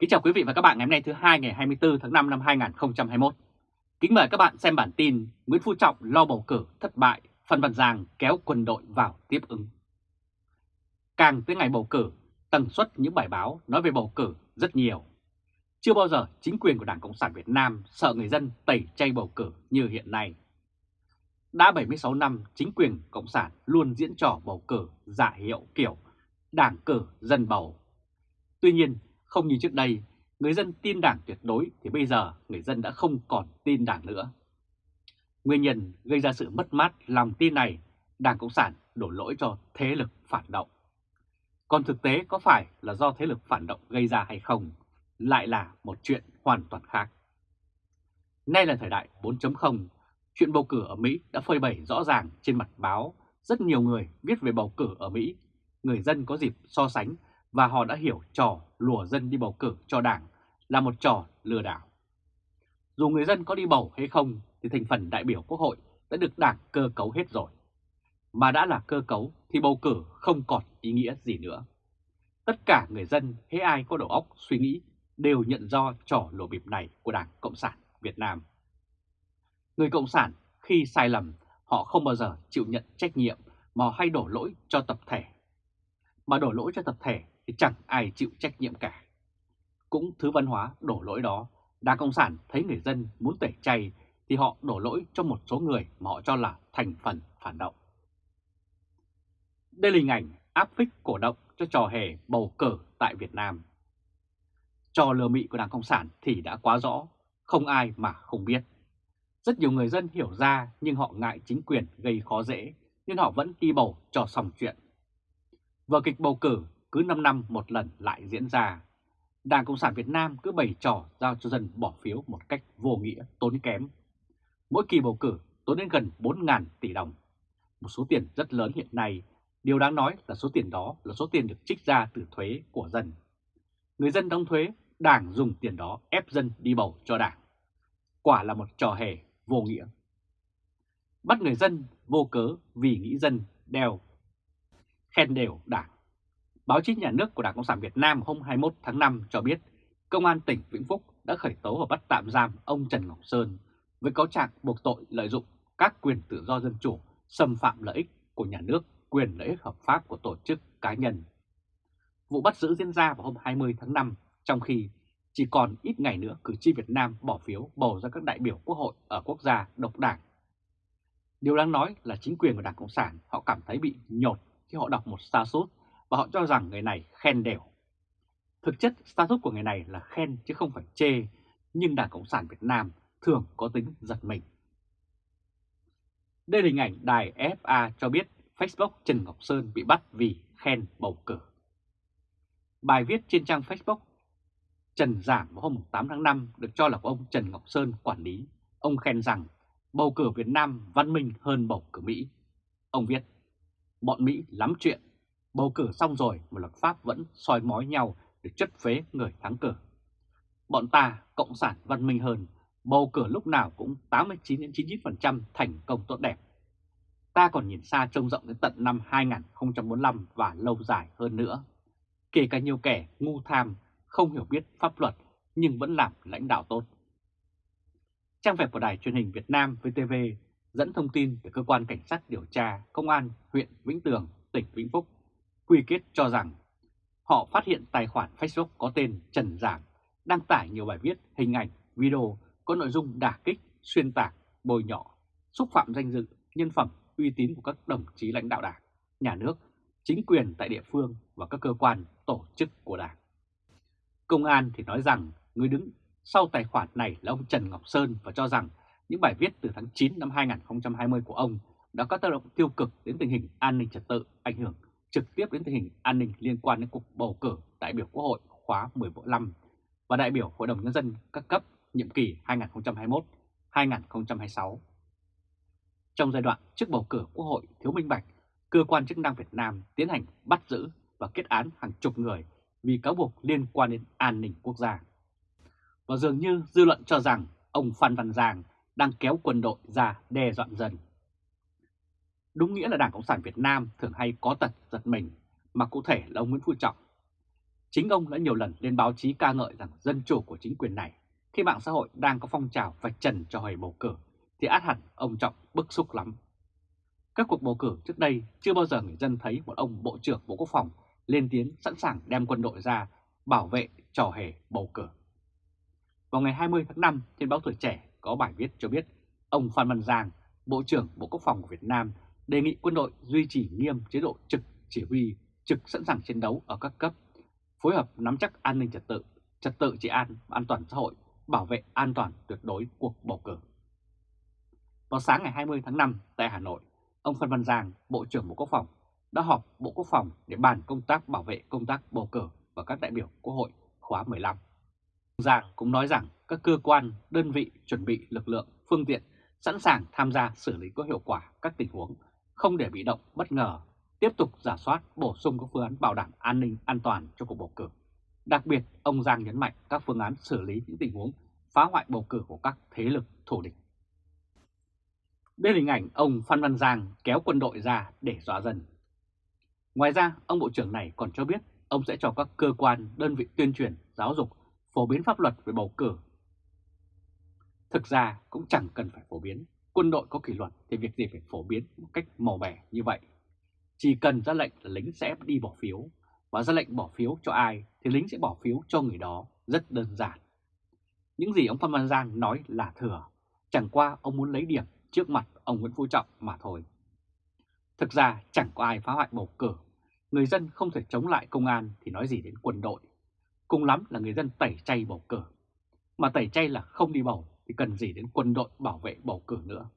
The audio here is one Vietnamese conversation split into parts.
Kính chào quý vị và các bạn ngày hôm nay thứ hai ngày 24 tháng 5 năm 2021. Kính mời các bạn xem bản tin Nguyễn Phú Trọng lo bầu cử thất bại, Phan Văn Giang kéo quân đội vào tiếp ứng. Càng tới ngày bầu cử, tần suất những bài báo nói về bầu cử rất nhiều. Chưa bao giờ chính quyền của Đảng Cộng sản Việt Nam sợ người dân tẩy chay bầu cử như hiện nay. Đã 76 năm, chính quyền Cộng sản luôn diễn trò bầu cử giả hiệu kiểu đảng cử dân bầu. Tuy nhiên, không như trước đây, người dân tin đảng tuyệt đối thì bây giờ người dân đã không còn tin đảng nữa. Nguyên nhân gây ra sự mất mát lòng tin này, Đảng Cộng sản đổ lỗi cho thế lực phản động. Còn thực tế có phải là do thế lực phản động gây ra hay không, lại là một chuyện hoàn toàn khác. Nay là thời đại 4.0, chuyện bầu cử ở Mỹ đã phơi bày rõ ràng trên mặt báo. Rất nhiều người viết về bầu cử ở Mỹ, người dân có dịp so sánh và họ đã hiểu trò lùa dân đi bầu cử cho đảng là một trò lừa đảo. Dù người dân có đi bầu hay không thì thành phần đại biểu quốc hội đã được đảng cơ cấu hết rồi. Mà đã là cơ cấu thì bầu cử không còn ý nghĩa gì nữa. Tất cả người dân hay ai có đầu óc suy nghĩ đều nhận do trò lừa bịp này của Đảng Cộng sản Việt Nam. Người Cộng sản khi sai lầm, họ không bao giờ chịu nhận trách nhiệm mà hay đổ lỗi cho tập thể. Mà đổ lỗi cho tập thể thì chẳng ai chịu trách nhiệm cả. Cũng thứ văn hóa đổ lỗi đó, Đảng Cộng sản thấy người dân muốn tẩy chay thì họ đổ lỗi cho một số người mà họ cho là thành phần phản động. Đây là hình ảnh áp phích cổ động cho trò hề bầu cử tại Việt Nam. Trò lừa mị của Đảng Cộng sản thì đã quá rõ, không ai mà không biết. Rất nhiều người dân hiểu ra nhưng họ ngại chính quyền gây khó dễ nên họ vẫn đi bầu cho xong chuyện. Vở kịch bầu cử cứ 5 năm một lần lại diễn ra. Đảng Cộng sản Việt Nam cứ bày trò giao cho dân bỏ phiếu một cách vô nghĩa, tốn kém. Mỗi kỳ bầu cử tốn đến gần 4.000 tỷ đồng. Một số tiền rất lớn hiện nay, điều đáng nói là số tiền đó là số tiền được trích ra từ thuế của dân. Người dân đóng thuế, đảng dùng tiền đó ép dân đi bầu cho đảng. Quả là một trò hề vô nghĩa. Bắt người dân vô cớ vì nghĩ dân đeo khen đều đảng. Báo chí nhà nước của Đảng Cộng sản Việt Nam hôm 21 tháng 5 cho biết Công an tỉnh Vĩnh Phúc đã khởi tố và bắt tạm giam ông Trần Ngọc Sơn với cáo trạng buộc tội lợi dụng các quyền tự do dân chủ, xâm phạm lợi ích của nhà nước, quyền lợi ích hợp pháp của tổ chức cá nhân. Vụ bắt giữ diễn ra vào hôm 20 tháng 5, trong khi chỉ còn ít ngày nữa cử tri Việt Nam bỏ phiếu bầu ra các đại biểu quốc hội ở quốc gia độc đảng. Điều đáng nói là chính quyền của Đảng Cộng sản họ cảm thấy bị nhột khi họ đọc một status và họ cho rằng người này khen đều. Thực chất status của người này là khen chứ không phải chê, nhưng Đảng Cộng sản Việt Nam thường có tính giật mình. Đây là hình ảnh đài FA cho biết Facebook Trần Ngọc Sơn bị bắt vì khen bầu cử. Bài viết trên trang Facebook Trần Giảm vào hôm 8 tháng 5 được cho là của ông Trần Ngọc Sơn quản lý. Ông khen rằng bầu cử Việt Nam văn minh hơn bầu cử Mỹ. Ông viết, bọn Mỹ lắm chuyện, bầu cử xong rồi mà luật pháp vẫn soi mói nhau để chất phế người thắng cử. Bọn ta, Cộng sản văn minh hơn, bầu cử lúc nào cũng 89-99% thành công tốt đẹp. Ta còn nhìn xa trông rộng đến tận năm 2045 và lâu dài hơn nữa. Kể cả nhiều kẻ ngu tham, không hiểu biết pháp luật nhưng vẫn làm lãnh đạo tốt. Trang web của Đài truyền hình Việt Nam VTV dẫn thông tin từ cơ quan cảnh sát điều tra Công an huyện Vĩnh Tường, tỉnh Vĩnh Phúc quy kết cho rằng họ phát hiện tài khoản Facebook có tên Trần Giảng đăng tải nhiều bài viết, hình ảnh, video có nội dung đả kích, xuyên tạc, bồi nhọ, xúc phạm danh dự, nhân phẩm, uy tín của các đồng chí lãnh đạo đảng, nhà nước, chính quyền tại địa phương và các cơ quan, tổ chức của đảng. Công an thì nói rằng người đứng sau tài khoản này là ông Trần Ngọc Sơn và cho rằng những bài viết từ tháng 9 năm 2020 của ông đã có tác động tiêu cực đến tình hình an ninh trật tự, ảnh hưởng trực tiếp đến tình hình an ninh liên quan đến cuộc bầu cử đại biểu Quốc hội khóa 15 và đại biểu Hội đồng Nhân dân các cấp nhiệm kỳ 2021-2026. Trong giai đoạn trước bầu cử Quốc hội thiếu minh bạch, cơ quan chức năng Việt Nam tiến hành bắt giữ và kết án hàng chục người vì cáo buộc liên quan đến an ninh quốc gia. Và dường như dư luận cho rằng ông Phan Văn Giang đang kéo quân đội ra đe dọa dân. Đúng nghĩa là Đảng Cộng sản Việt Nam thường hay có tật giật mình, mà cụ thể là ông Nguyễn Phú Trọng. Chính ông đã nhiều lần lên báo chí ca ngợi rằng dân chủ của chính quyền này khi mạng xã hội đang có phong trào vạch trần cho hồi bầu cử thì át hẳn ông Trọng bức xúc lắm. Các cuộc bầu cử trước đây chưa bao giờ người dân thấy một ông Bộ trưởng Bộ Quốc phòng lên tiếng sẵn sàng đem quân đội ra bảo vệ trò hề bầu cử. Vào ngày 20 tháng 5 trên báo Tuổi Trẻ có bài viết cho biết ông Phan Văn Giang, Bộ trưởng Bộ Quốc phòng của Việt Nam đề nghị quân đội duy trì nghiêm chế độ trực chỉ huy, trực sẵn sàng chiến đấu ở các cấp, phối hợp nắm chắc an ninh trật tự, trật tự trị an an toàn xã hội, bảo vệ an toàn tuyệt đối cuộc bầu cử. Vào sáng ngày 20 tháng 5 tại Hà Nội, ông Phan Văn Giang, Bộ trưởng Bộ Quốc phòng, đã họp Bộ Quốc phòng để bàn công tác bảo vệ công tác bầu cử và các đại biểu Quốc hội khóa 15. Giang cũng nói rằng các cơ quan, đơn vị chuẩn bị lực lượng, phương tiện sẵn sàng tham gia xử lý có hiệu quả các tình huống, không để bị động, bất ngờ, tiếp tục giả soát, bổ sung các phương án bảo đảm an ninh, an toàn cho cuộc bầu cử. Đặc biệt, ông Giang nhấn mạnh các phương án xử lý những tình huống phá hoại bầu cử của các thế lực thù địch. Đây là hình ảnh ông Phan Văn Giang kéo quân đội ra để dọa dân. Ngoài ra, ông Bộ trưởng này còn cho biết ông sẽ cho các cơ quan, đơn vị tuyên truyền, giáo dục, phổ biến pháp luật về bầu cử. Thực ra cũng chẳng cần phải phổ biến, quân đội có kỷ luật thì việc gì phải phổ biến một cách màu mẻ như vậy. Chỉ cần ra lệnh là lính sẽ đi bỏ phiếu, và ra lệnh bỏ phiếu cho ai thì lính sẽ bỏ phiếu cho người đó, rất đơn giản. Những gì ông Phan Văn Giang nói là thừa, chẳng qua ông muốn lấy điểm trước mặt ông Nguyễn Phú Trọng mà thôi. Thực ra chẳng có ai phá hoại bầu cử, người dân không thể chống lại công an thì nói gì đến quân đội. Cùng lắm là người dân tẩy chay bầu cử. Mà tẩy chay là không đi bầu thì cần gì đến quân đội bảo vệ bầu cử nữa.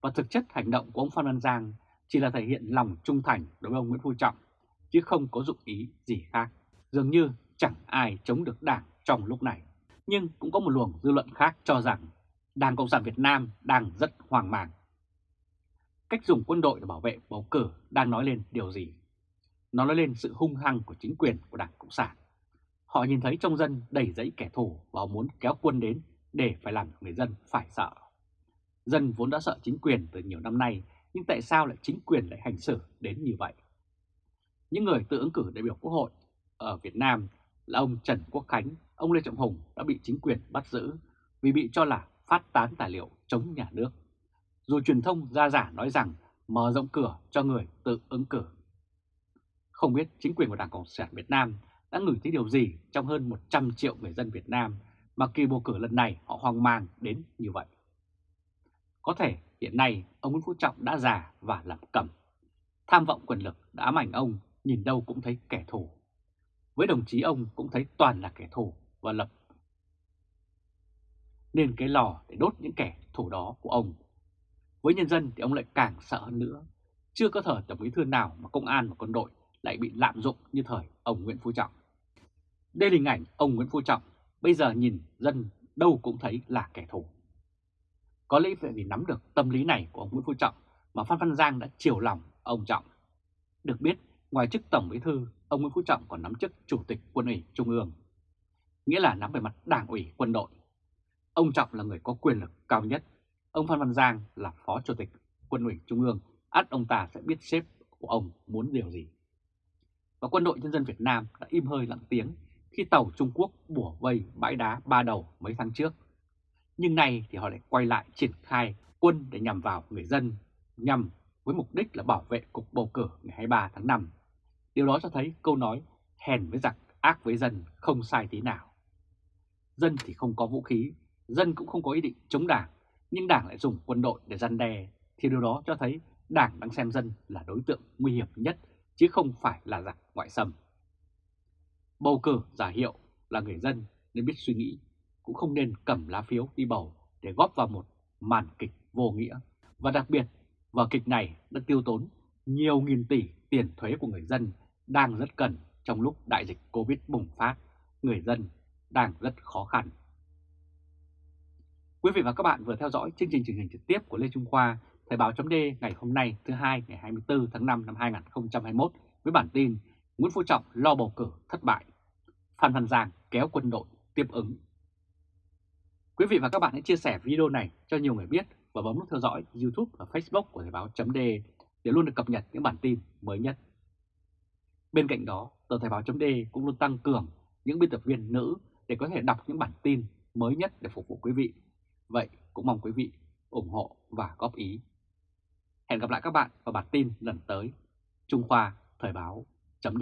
Và thực chất hành động của ông Phan Văn Giang chỉ là thể hiện lòng trung thành đối với ông Nguyễn Phú Trọng, chứ không có dụng ý gì khác. Dường như chẳng ai chống được đảng trong lúc này. Nhưng cũng có một luồng dư luận khác cho rằng Đảng Cộng sản Việt Nam đang rất hoang mang. Cách dùng quân đội để bảo vệ bầu cử đang nói lên điều gì? Nó nói lên sự hung hăng của chính quyền của Đảng Cộng sản. Họ nhìn thấy trong dân đầy dẫy kẻ thù và muốn kéo quân đến để phải làm người dân phải sợ. Dân vốn đã sợ chính quyền từ nhiều năm nay, nhưng tại sao lại chính quyền lại hành xử đến như vậy? Những người tự ứng cử đại biểu Quốc hội ở Việt Nam là ông Trần Quốc Khánh, ông Lê Trọng Hùng đã bị chính quyền bắt giữ vì bị cho là phát tán tài liệu chống nhà nước. Dù truyền thông ra giả nói rằng mở rộng cửa cho người tự ứng cử. Không biết chính quyền của Đảng Cộng sản Việt Nam đã ngửi thấy điều gì trong hơn 100 triệu người dân Việt Nam mà kỳ bầu cử lần này họ hoang mang đến như vậy. Có thể hiện nay ông Nguyễn Phú Trọng đã già và làm cẩm. Tham vọng quyền lực đã ám ảnh ông, nhìn đâu cũng thấy kẻ thù. Với đồng chí ông cũng thấy toàn là kẻ thù và lập nên cái lò để đốt những kẻ thù đó của ông. Với nhân dân thì ông lại càng sợ hơn nữa. Chưa có thời tổng bí thư nào mà công an và quân đội lại bị lạm dụng như thời ông Nguyễn Phú Trọng. Đây là hình ảnh ông Nguyễn Phú Trọng, bây giờ nhìn dân đâu cũng thấy là kẻ thù. Có lẽ vì nắm được tâm lý này của ông Nguyễn Phú Trọng mà Phan Văn Giang đã chiều lòng ông Trọng. Được biết, ngoài chức Tổng Bí Thư, ông Nguyễn Phú Trọng còn nắm chức Chủ tịch Quân ủy Trung ương. Nghĩa là nắm về mặt đảng ủy quân đội. Ông Trọng là người có quyền lực cao nhất. Ông Phan Văn Giang là Phó Chủ tịch Quân ủy Trung ương. ắt ông ta sẽ biết sếp của ông muốn điều gì. Và quân đội nhân dân Việt Nam đã im hơi lặng tiếng khi tàu Trung Quốc bủa vây bãi đá ba đầu mấy tháng trước. Nhưng nay thì họ lại quay lại triển khai quân để nhằm vào người dân, nhằm với mục đích là bảo vệ cuộc bầu cử ngày 23 tháng 5. Điều đó cho thấy câu nói hèn với giặc, ác với dân không sai tí nào. Dân thì không có vũ khí, dân cũng không có ý định chống đảng, nhưng đảng lại dùng quân đội để gian đe, thì điều đó cho thấy đảng đang xem dân là đối tượng nguy hiểm nhất, chứ không phải là giặc ngoại xâm. Bầu cử giả hiệu là người dân nên biết suy nghĩ, cũng không nên cầm lá phiếu đi bầu để góp vào một màn kịch vô nghĩa. Và đặc biệt, vở kịch này đã tiêu tốn nhiều nghìn tỷ tiền thuế của người dân đang rất cần trong lúc đại dịch Covid bùng phát, người dân đang rất khó khăn. Quý vị và các bạn vừa theo dõi chương trình truyền hình trực tiếp của Lê Trung Khoa, Thời báo chấm ngày hôm nay thứ hai ngày 24 tháng 5 năm 2021 với bản tin Nguyễn Phú Trọng lo bầu cử thất bại, Phan Văn Giang kéo quân đội tiếp ứng. Quý vị và các bạn hãy chia sẻ video này cho nhiều người biết và bấm nút theo dõi YouTube và Facebook của Thời báo .d để luôn được cập nhật những bản tin mới nhất. Bên cạnh đó, tờ Thời báo .d cũng luôn tăng cường những biên tập viên nữ để có thể đọc những bản tin mới nhất để phục vụ quý vị. Vậy cũng mong quý vị ủng hộ và góp ý. Hẹn gặp lại các bạn vào bản tin lần tới. Trung Khoa Thời báo chấm